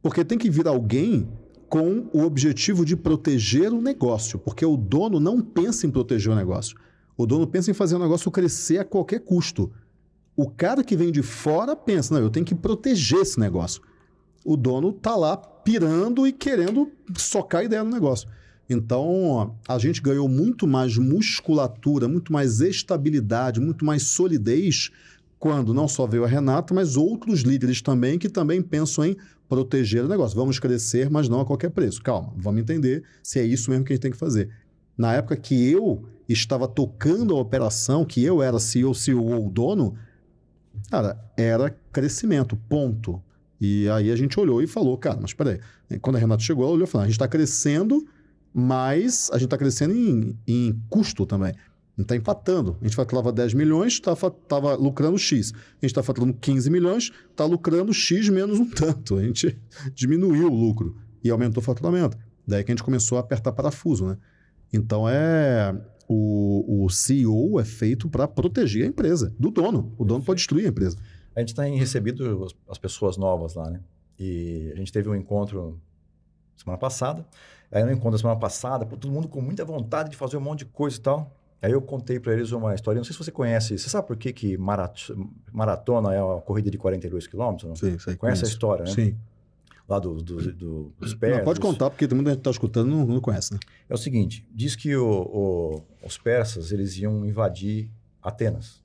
Porque tem que vir alguém com o objetivo de proteger o negócio, porque o dono não pensa em proteger o negócio. O dono pensa em fazer o negócio crescer a qualquer custo. O cara que vem de fora pensa, não, eu tenho que proteger esse negócio. O dono tá lá pirando e querendo socar a ideia no negócio. Então, a gente ganhou muito mais musculatura, muito mais estabilidade, muito mais solidez quando não só veio a Renata, mas outros líderes também que também pensam em proteger o negócio. Vamos crescer, mas não a qualquer preço. Calma, vamos entender se é isso mesmo que a gente tem que fazer. Na época que eu estava tocando a operação, que eu era CEO, CEO ou dono, cara, era crescimento, ponto. E aí a gente olhou e falou, cara, mas peraí. Quando a Renata chegou, ela olhou e falou, a gente está crescendo mas a gente está crescendo em, em custo também. Gente está empatando. A gente faturava 10 milhões, estava lucrando X. A gente está faturando 15 milhões, está lucrando X menos um tanto. A gente diminuiu o lucro e aumentou o faturamento. Daí que a gente começou a apertar parafuso, né? Então é. O, o CEO é feito para proteger a empresa, do dono. O dono pode destruir a empresa. A gente tem recebido as pessoas novas lá, né? E a gente teve um encontro semana passada. Aí no encontro da semana passada, pô, todo mundo com muita vontade de fazer um monte de coisa e tal. Aí eu contei para eles uma história, não sei se você conhece, você sabe por que, que maratona é uma corrida de 42 quilômetros? Sim, sei. Conhece a história, né? Sim. Lá do, do, do, dos persas. Não, pode contar, porque todo mundo que está escutando não, não, conhece, né? É o seguinte, diz que o, o, os persas, eles iam invadir Atenas.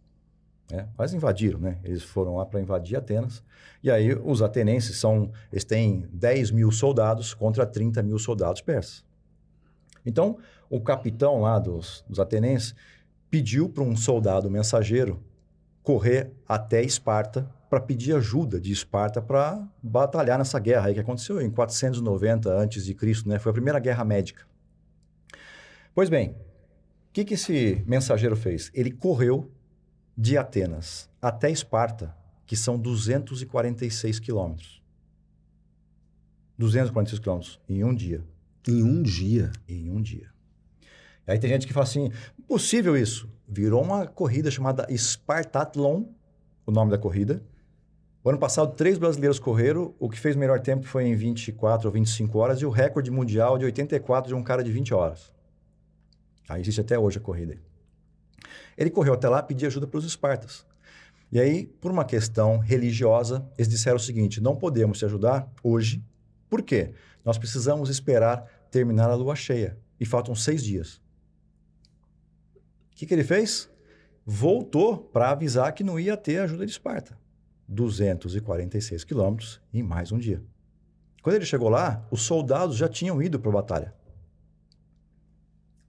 Né? Invadiram, né? Eles foram lá para invadir Atenas. E aí os atenenses são, eles têm 10 mil soldados contra 30 mil soldados persas. Então, o capitão lá dos, dos atenenses pediu para um soldado mensageiro correr até Esparta para pedir ajuda de Esparta para batalhar nessa guerra aí que aconteceu em 490 a.C., né? Foi a primeira guerra médica. Pois bem, o que, que esse mensageiro fez? Ele correu de Atenas até Esparta, que são 246 quilômetros. 246 quilômetros em um dia. Em um dia. Em um dia. Aí tem gente que fala assim, possível isso. Virou uma corrida chamada Spartathlon, o nome da corrida. O ano passado, três brasileiros correram. O que fez o melhor tempo foi em 24 ou 25 horas. E o recorde mundial de 84 de um cara de 20 horas. Aí existe até hoje a corrida. Ele correu até lá pediu ajuda para os espartas. E aí, por uma questão religiosa, eles disseram o seguinte: não podemos te ajudar hoje. Por quê? Nós precisamos esperar terminar a lua cheia. E faltam seis dias. O que, que ele fez? Voltou para avisar que não ia ter ajuda de Esparta. 246 quilômetros em mais um dia. Quando ele chegou lá, os soldados já tinham ido para a batalha.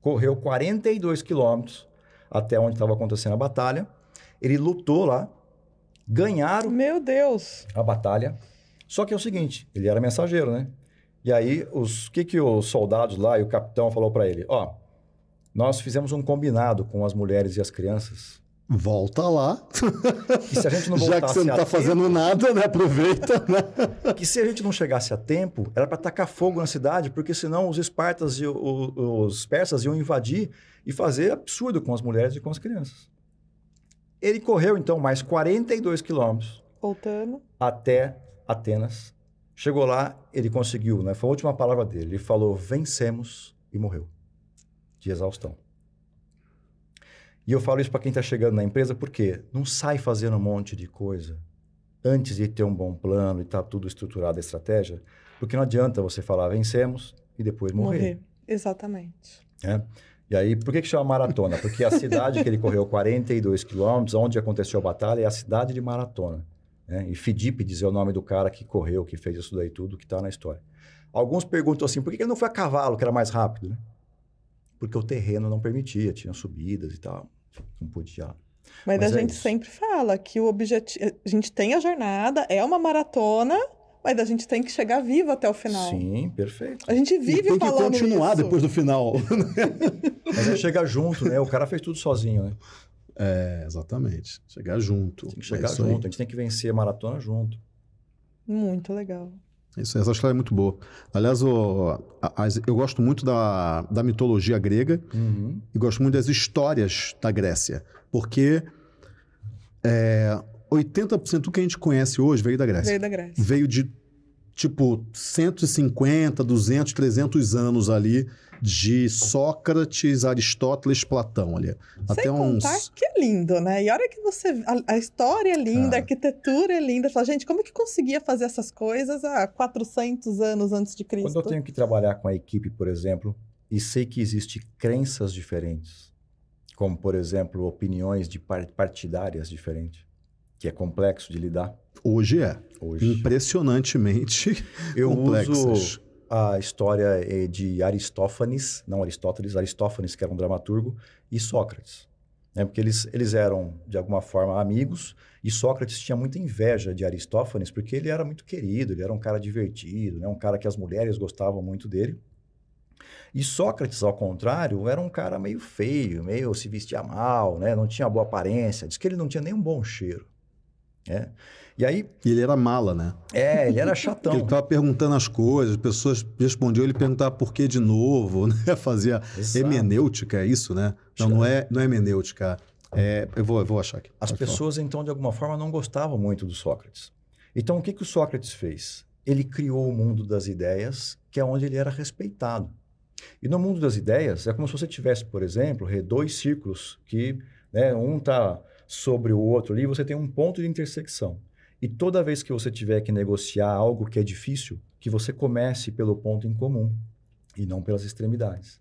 Correu 42 quilômetros até onde estava acontecendo a batalha. Ele lutou lá, ganharam Meu Deus! a batalha. Só que é o seguinte, ele era mensageiro, né? E aí, os que que os soldados lá e o capitão falou para ele? Ó, nós fizemos um combinado com as mulheres e as crianças. Volta lá. Que se a gente não Já que você não a tá tempo, fazendo nada, né? Aproveita, né? que se a gente não chegasse a tempo, era para tacar fogo na cidade, porque senão os espartas e o- o- os persas iam invadir e fazer absurdo com as mulheres e com as crianças. Ele correu então mais 42 quilômetros Voltando. até Atenas. Chegou lá, ele conseguiu, né? Foi a última palavra dele. Ele falou: vencemos e morreu. De exaustão. E eu falo isso para quem está chegando na empresa, porque não sai fazendo um monte de coisa antes de ter um bom plano e estar tudo estruturado, a estratégia, porque não adianta você falar vencemos e depois morrer. Morrer. Exatamente. né? E aí, por que, que chama maratona? Porque a cidade que ele correu 42 quilômetros, onde aconteceu a batalha, é a cidade de Maratona. Né? E Fidípides é o nome do cara que correu, que fez isso daí tudo, que está na história. Alguns perguntam assim, por que que ele não foi a cavalo, que era mais rápido? Né? Porque o terreno não permitia, tinha subidas e tal, não podia. Mas, Mas a é gente isso. sempre fala que o objetivo. A gente tem a jornada, é uma maratona, mas a gente tem que chegar vivo até o final. Sim, perfeito. A gente E vive tem que falando continuar isso. depois do final. Mas é chegar junto, né? O cara fez tudo sozinho, né? É, exatamente. Chegar junto. Tem que É chegar aí. junto, a gente tem que vencer a maratona junto. Muito legal. Isso, essa história é muito boa. Aliás, o- a- as- eu gosto muito da, da mitologia grega Uhum. e gosto muito das histórias da Grécia, porque é, 80% do que a gente conhece hoje veio da Grécia. Veio da Grécia. Veio de, tipo, 150, 200, 300 anos ali de Sócrates, Aristóteles, Platão ali. Até Sem uns... contar que é lindo, né? E a hora que você. A, a história é linda, Cara. a arquitetura é linda. Você Fala, gente, como é que conseguia fazer essas coisas há 400 anos antes de Cristo? Quando eu tenho que trabalhar com a equipe, por exemplo, e sei que existem crenças diferentes, como, por exemplo, opiniões de par- partidárias diferentes, que é complexo de lidar Hoje é. hoje. Impressionantemente Eu complexas. uso a história eh, de Aristófanes, não Aristóteles, Aristófanes, que era um dramaturgo, e Sócrates. Né? Porque eles, eles eram, de alguma forma, amigos, e Sócrates tinha muita inveja de Aristófanes, porque ele era muito querido, ele era um cara divertido, né? um cara que as mulheres gostavam muito dele. E Sócrates, ao contrário, era um cara meio feio, meio se vestia mal, né? não tinha boa aparência, diz que ele não tinha nem um bom cheiro. Né? E aí, E ele era mala, né? é, ele era chatão. Ele ficava perguntando as coisas, as pessoas respondiam, ele perguntava por que de novo, né? Fazia Exato. hemenêutica, é isso, né? Não, não é, não é hemenêutica. É, eu, vou, eu vou achar aqui. As Pode falar. pessoas, então, de alguma forma, não gostavam muito do Sócrates. Então, o que, que o Sócrates fez? Ele criou o mundo das ideias, que é onde ele era respeitado. E no mundo das ideias, é como se você tivesse, por exemplo, dois círculos que né, um está sobre o outro ali, você tem um ponto de intersecção. E toda vez que você tiver que negociar algo que é difícil, que você comece pelo ponto em comum e não pelas extremidades.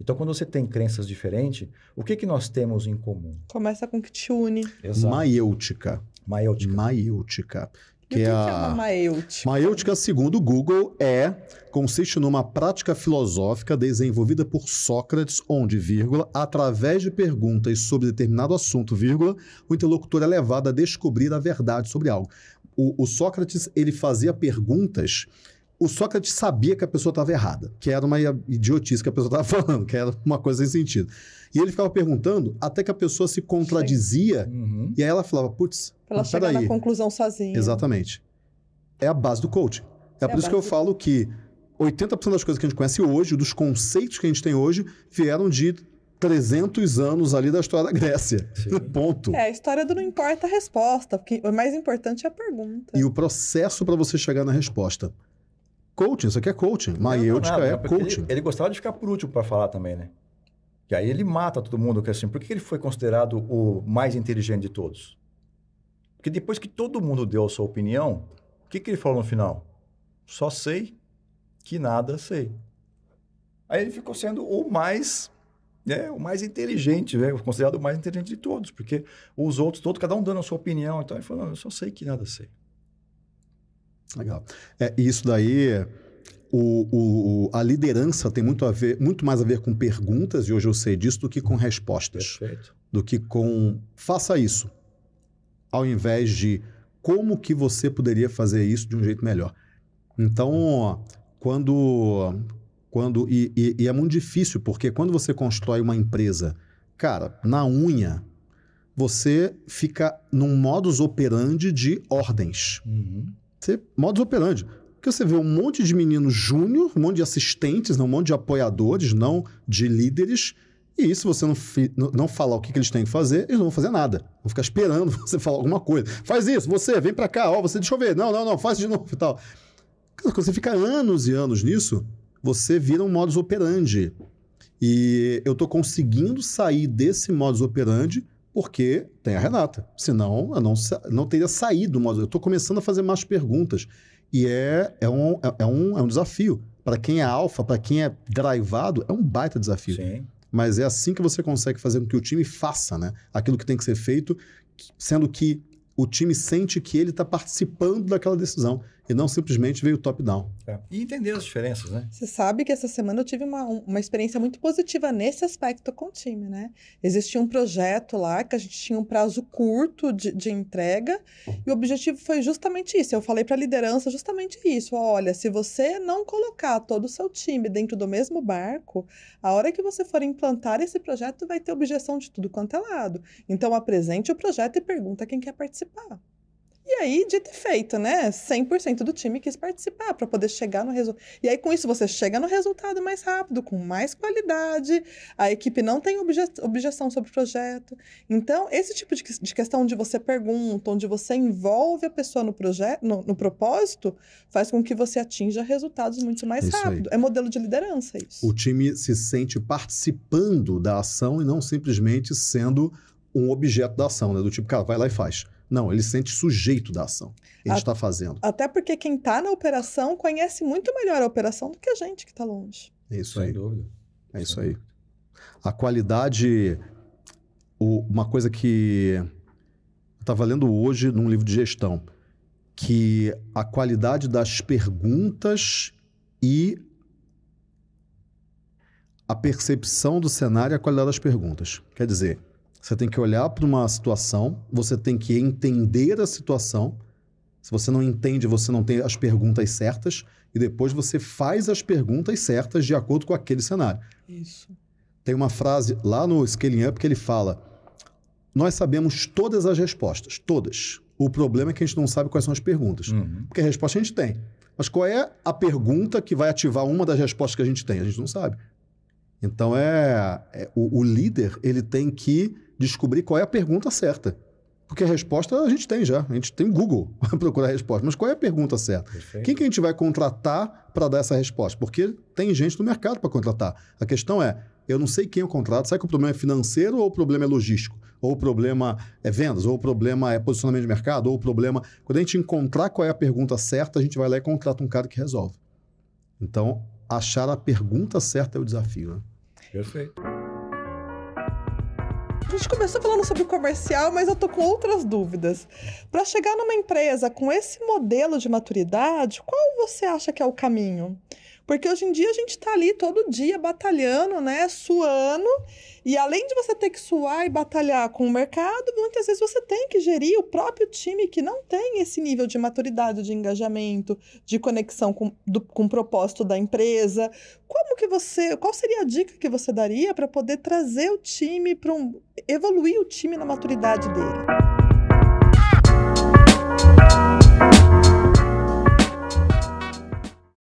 Então, quando você tem crenças diferentes, o que, que nós temos em comum? Começa com que te une. Maiêutica. Maiêutica. Maiêutica. E o que, que é uma maêutica? Maêutica, segundo o Google, é consiste numa prática filosófica desenvolvida por Sócrates, onde, vírgula, através de perguntas sobre determinado assunto, vírgula, o interlocutor é levado a descobrir a verdade sobre algo. O, o Sócrates ele fazia perguntas o Sócrates sabia que a pessoa estava errada, que era uma idiotice que a pessoa estava falando, que era uma coisa sem sentido. E ele ficava perguntando até que a pessoa se contradizia Uhum. e aí ela falava, putz, ela chegar na conclusão sozinha. Exatamente. É a base do coaching. É, É por isso que eu do- falo que 80% das coisas que a gente conhece hoje, dos conceitos que a gente tem hoje, vieram de 300 anos ali da história da Grécia. Sim. Ponto. É, a história do não importa a resposta, porque o mais importante é a pergunta. E o processo para você chegar na resposta. Coaching, isso aqui é coaching. Maiêutica é porque coaching. Ele, ele gostava de ficar por último para falar também, né? E aí ele mata todo mundo, que assim, por que ele foi considerado o mais inteligente de todos? Porque depois que todo mundo deu a sua opinião, o que, que ele falou no final? Só sei que nada sei. Aí ele ficou sendo o mais, né, o mais inteligente, né, considerado o mais inteligente de todos, porque os outros, todos, cada um dando a sua opinião, então ele falou, não, eu só sei que nada sei. Legal. É, e isso daí, o, o- a liderança tem muito, a ver, muito mais a ver com perguntas, e hoje eu sei disso, do que com respostas. Perfeito. do que com faça isso, ao invés de como que você poderia fazer isso de um jeito melhor. Então, quando quando e, e- e é muito difícil porque quando você constrói uma empresa, cara, na unha, você fica num modus operandi de ordens. Uhum. Você, modus operandi. Porque você vê um monte de meninos júnior, um monte de assistentes, não, um monte de apoiadores, não de líderes. E se você não, não- falar o que, que eles têm que fazer, eles não vão fazer nada. Vão ficar esperando você falar alguma coisa. Faz isso, você, vem pra cá, ó, você, deixa eu ver. Não, não, não, faz de novo e tal. Quando você fica anos e anos nisso, você vira um modus operandi. E eu tô conseguindo sair desse modus operandi porque tem a Renata. Senão, eu não, não teria saído do modus. Eu tô começando a fazer mais perguntas. E é, é, um, é, é um, é um desafio. Para quem é alfa, para quem é drivado, é um baita desafio. Sim. Mas é assim que você consegue fazer com que o time faça, né? Aquilo que tem que ser feito, sendo que o time sente que ele está participando daquela decisão e não simplesmente veio top-down. É. E entender as diferenças, né? Você sabe que essa semana eu tive uma, um- uma experiência muito positiva nesse aspecto com o time, né? Existia um projeto lá que a gente tinha um prazo curto de, de entrega e o objetivo foi justamente isso. Eu falei para a liderança justamente isso. Olha, se você não colocar todo o seu time dentro do mesmo barco, a hora que você for implantar esse projeto vai ter objeção de tudo quanto é lado. Então apresente o projeto e pergunta quem quer participar. E aí, dito e feito, né? 100% do time quis participar para poder chegar no resultado. E aí, com isso, você chega no resultado mais rápido, com mais qualidade, a equipe não tem obje- objeção sobre o projeto. Então, esse tipo de, que- de questão onde você pergunta, onde você envolve a pessoa no projeto, no, no propósito, faz com que você atinja resultados muito mais Isso aí. rápido. É modelo de liderança isso. O time se sente participando da ação e não simplesmente sendo um objeto da ação, né? Do tipo, cara, vai lá e faz. Não, ele se sente sujeito da ação. Ele A- está fazendo. Até porque quem está na operação conhece muito melhor a operação do que a gente que está longe. É isso Sem aí. dúvida. É isso Sem aí. A qualidade. o- uma coisa que eu estava lendo hoje num livro de gestão, que a qualidade das perguntas e a percepção do cenário e a qualidade das perguntas. Quer dizer, você tem que olhar para uma situação, você tem que entender a situação. Se você não entende, você não tem as perguntas certas, e depois você faz as perguntas certas de acordo com aquele cenário. Isso. Tem uma frase lá no Scaling Up que ele fala: Nós sabemos todas as respostas, todas. O problema é que a gente não sabe quais são as perguntas. Uhum. Porque a resposta a gente tem. Mas qual é a pergunta que vai ativar uma das respostas que a gente tem? A gente não sabe. Então é, é- o, o líder ele tem que descobrir qual é a pergunta certa. Porque a resposta a gente tem já. A gente tem Google para procurar a resposta. Mas qual é a pergunta certa? Perfeito. Quem que a gente vai contratar para dar essa resposta? Porque tem gente no mercado para contratar. A questão é, eu não sei quem eu contrato. Será que o problema é financeiro ou o problema é logístico? Ou o problema é vendas? Ou o problema é posicionamento de mercado? Ou o problema... Quando a gente encontrar qual é a pergunta certa, a gente vai lá e contrata um cara que resolve. Então, achar a pergunta certa é o desafio. Né? Perfeito. A gente começou falando sobre comercial, mas eu tô com outras dúvidas. Para chegar numa empresa com esse modelo de maturidade, qual você acha que é o caminho? Porque hoje em dia a gente está ali todo dia batalhando, né? Suando. E além de você ter que suar e batalhar com o mercado, muitas vezes você tem que gerir o próprio time que não tem esse nível de maturidade, de engajamento, de conexão com, do, com o propósito da empresa. Como que você. Qual seria a dica que você daria para poder trazer o time para um. evoluir o time na maturidade dele?